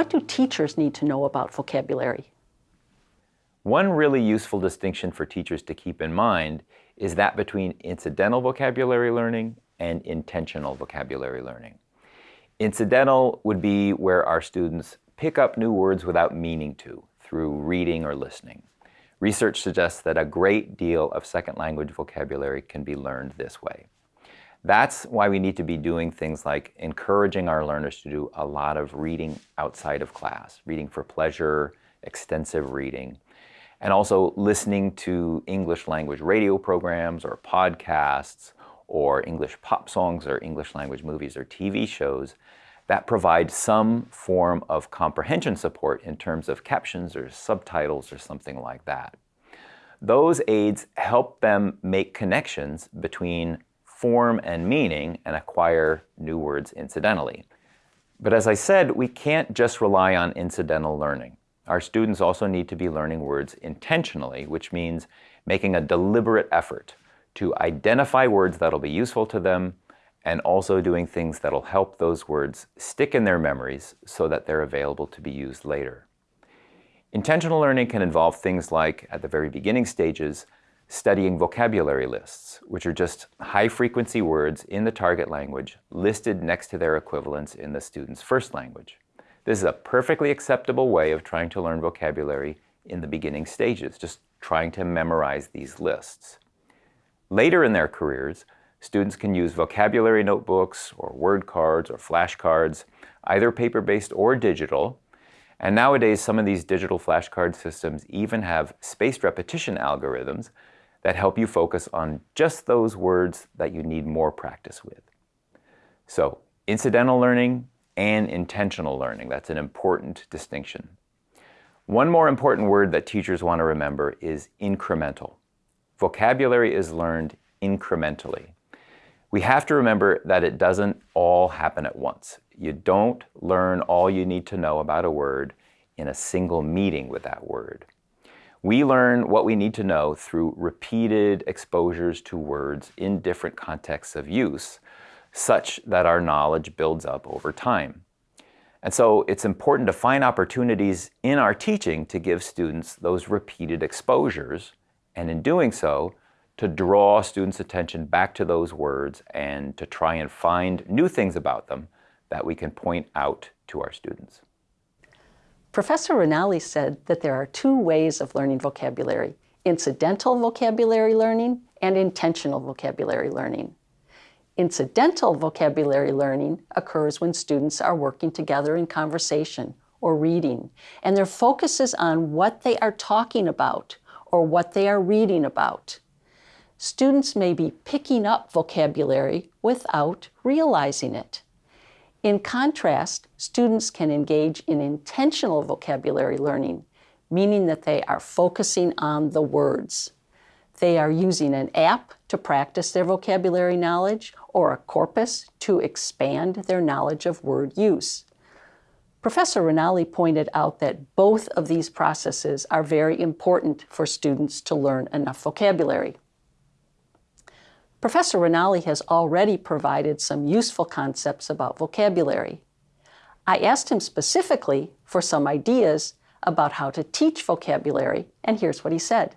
what do teachers need to know about vocabulary? One really useful distinction for teachers to keep in mind is that between incidental vocabulary learning and intentional vocabulary learning. Incidental would be where our students pick up new words without meaning to through reading or listening. Research suggests that a great deal of second language vocabulary can be learned this way. That's why we need to be doing things like encouraging our learners to do a lot of reading outside of class, reading for pleasure, extensive reading, and also listening to English language radio programs or podcasts or English pop songs or English language movies or TV shows that provide some form of comprehension support in terms of captions or subtitles or something like that. Those aids help them make connections between form and meaning and acquire new words incidentally. But as I said, we can't just rely on incidental learning. Our students also need to be learning words intentionally, which means making a deliberate effort to identify words that'll be useful to them and also doing things that'll help those words stick in their memories so that they're available to be used later. Intentional learning can involve things like, at the very beginning stages, studying vocabulary lists, which are just high-frequency words in the target language listed next to their equivalents in the student's first language. This is a perfectly acceptable way of trying to learn vocabulary in the beginning stages, just trying to memorize these lists. Later in their careers, students can use vocabulary notebooks or word cards or flashcards, either paper-based or digital, and nowadays some of these digital flashcard systems even have spaced repetition algorithms that help you focus on just those words that you need more practice with. So incidental learning and intentional learning, that's an important distinction. One more important word that teachers want to remember is incremental. Vocabulary is learned incrementally. We have to remember that it doesn't all happen at once. You don't learn all you need to know about a word in a single meeting with that word. We learn what we need to know through repeated exposures to words in different contexts of use, such that our knowledge builds up over time. And so it's important to find opportunities in our teaching to give students those repeated exposures, and in doing so, to draw students' attention back to those words and to try and find new things about them that we can point out to our students. Professor Ranalli said that there are two ways of learning vocabulary, incidental vocabulary learning and intentional vocabulary learning. Incidental vocabulary learning occurs when students are working together in conversation or reading, and their focus is on what they are talking about or what they are reading about. Students may be picking up vocabulary without realizing it. In contrast, students can engage in intentional vocabulary learning, meaning that they are focusing on the words. They are using an app to practice their vocabulary knowledge or a corpus to expand their knowledge of word use. Professor Ranalli pointed out that both of these processes are very important for students to learn enough vocabulary. Professor Ranalli has already provided some useful concepts about vocabulary. I asked him specifically for some ideas about how to teach vocabulary, and here's what he said.